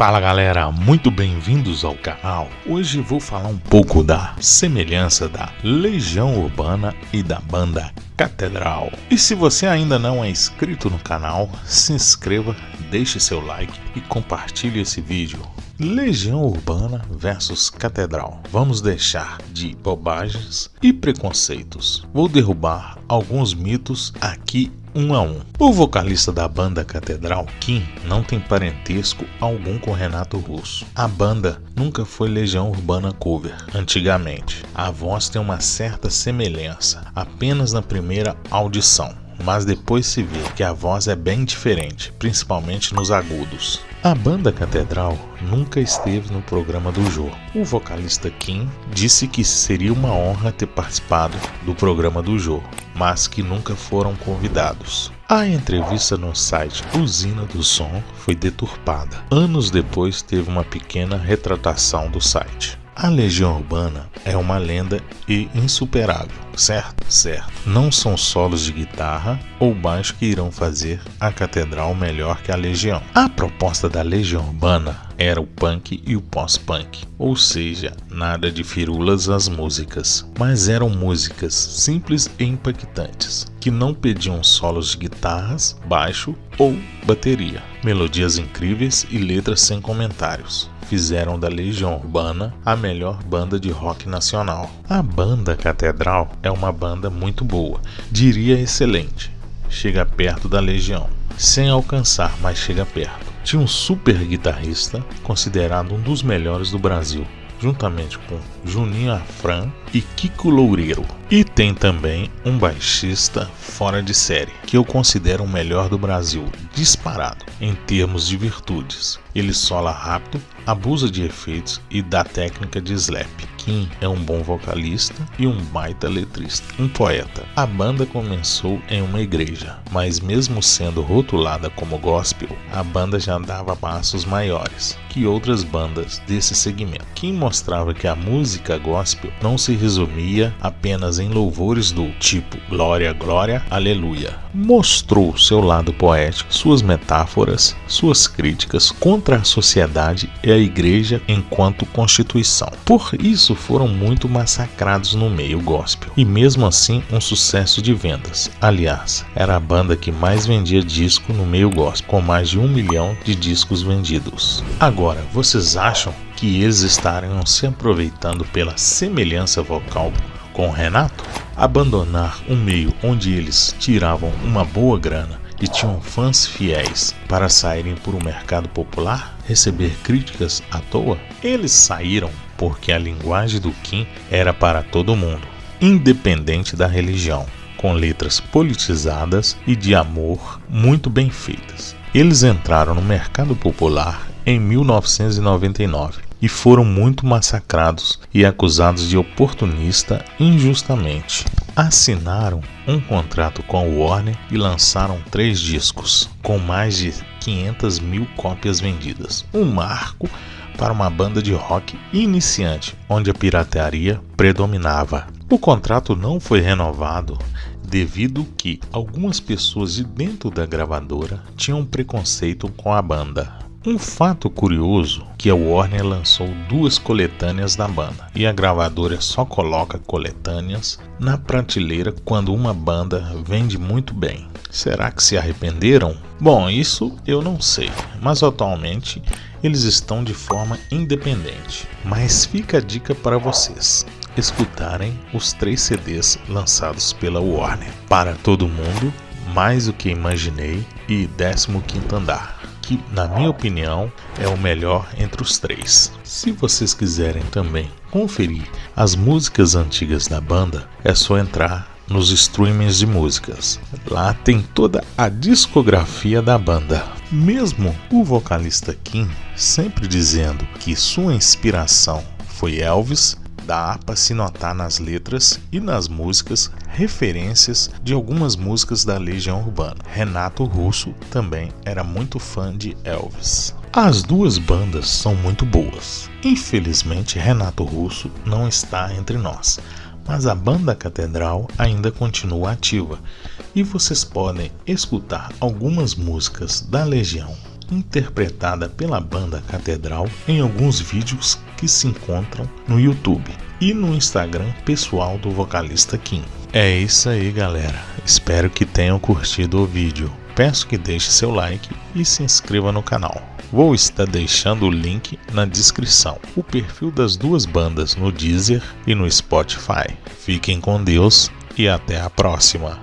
Fala galera, muito bem-vindos ao canal. Hoje vou falar um pouco da semelhança da Legião Urbana e da banda Catedral. E se você ainda não é inscrito no canal, se inscreva, deixe seu like e compartilhe esse vídeo. Legião Urbana versus Catedral. Vamos deixar de bobagens e preconceitos. Vou derrubar alguns mitos aqui um a um. O vocalista da banda Catedral, Kim, não tem parentesco algum com Renato Russo. A banda nunca foi Legião Urbana cover, antigamente. A voz tem uma certa semelhança, apenas na primeira audição mas depois se vê que a voz é bem diferente, principalmente nos agudos. A banda Catedral nunca esteve no programa do Jô. O vocalista Kim disse que seria uma honra ter participado do programa do Jô, mas que nunca foram convidados. A entrevista no site Usina do Som foi deturpada. Anos depois teve uma pequena retratação do site. A Legião Urbana é uma lenda e insuperável, certo? Certo. Não são solos de guitarra ou baixo que irão fazer a catedral melhor que a Legião. A proposta da Legião Urbana era o punk e o pós-punk, ou seja, nada de firulas as músicas, mas eram músicas simples e impactantes, que não pediam solos de guitarras, baixo ou bateria, melodias incríveis e letras sem comentários fizeram da Legião Urbana a melhor banda de rock nacional. A banda Catedral é uma banda muito boa, diria excelente. Chega perto da Legião, sem alcançar, mas chega perto. Um super guitarrista, considerado um dos melhores do Brasil, juntamente com Juninho Afran e Kiko Loureiro. E tem também um baixista fora de série, que eu considero o melhor do Brasil, disparado, em termos de virtudes. Ele sola rápido, abusa de efeitos e da técnica de slap. Kim é um bom vocalista e um baita letrista, um poeta. A banda começou em uma igreja, mas mesmo sendo rotulada como gospel, a banda já dava passos maiores que outras bandas desse segmento. Kim mostrava que a música gospel não se resumia apenas em louvores do tipo glória, glória, aleluia. Mostrou seu lado poético, suas metáforas, suas críticas contra a sociedade e a igreja enquanto constituição. Por isso foram muito massacrados no meio gospel e mesmo assim um sucesso de vendas. Aliás, era a banda que mais vendia disco no meio gospel, com mais de um milhão de discos vendidos. Agora, vocês acham que eles estariam se aproveitando pela semelhança vocal com Renato? Abandonar um meio onde eles tiravam uma boa grana e tinham fãs fiéis para saírem por um mercado popular, receber críticas à toa? Eles saíram porque a linguagem do Kim era para todo mundo, independente da religião, com letras politizadas e de amor muito bem feitas. Eles entraram no mercado popular em 1999 e foram muito massacrados e acusados de oportunista injustamente. Assinaram um contrato com a Warner e lançaram três discos, com mais de 500 mil cópias vendidas. Um marco para uma banda de rock iniciante, onde a pirataria predominava. O contrato não foi renovado devido que algumas pessoas de dentro da gravadora tinham preconceito com a banda. Um fato curioso que a Warner lançou duas coletâneas da banda e a gravadora só coloca coletâneas na prateleira quando uma banda vende muito bem. Será que se arrependeram? Bom, isso eu não sei, mas atualmente eles estão de forma independente. Mas fica a dica para vocês escutarem os três CDs lançados pela Warner. Para todo mundo, mais do que imaginei e 15 andar que, na minha opinião, é o melhor entre os três. Se vocês quiserem também conferir as músicas antigas da banda, é só entrar nos streamings de músicas. Lá tem toda a discografia da banda. Mesmo o vocalista Kim sempre dizendo que sua inspiração foi Elvis, dá para se notar nas letras e nas músicas referências de algumas músicas da Legião Urbana. Renato Russo também era muito fã de Elvis. As duas bandas são muito boas. Infelizmente, Renato Russo não está entre nós, mas a banda Catedral ainda continua ativa e vocês podem escutar algumas músicas da Legião interpretada pela banda Catedral em alguns vídeos que se encontram no YouTube e no Instagram pessoal do vocalista Kim. É isso aí, galera. Espero que tenham curtido o vídeo. Peço que deixe seu like e se inscreva no canal. Vou estar deixando o link na descrição, o perfil das duas bandas no Deezer e no Spotify. Fiquem com Deus e até a próxima.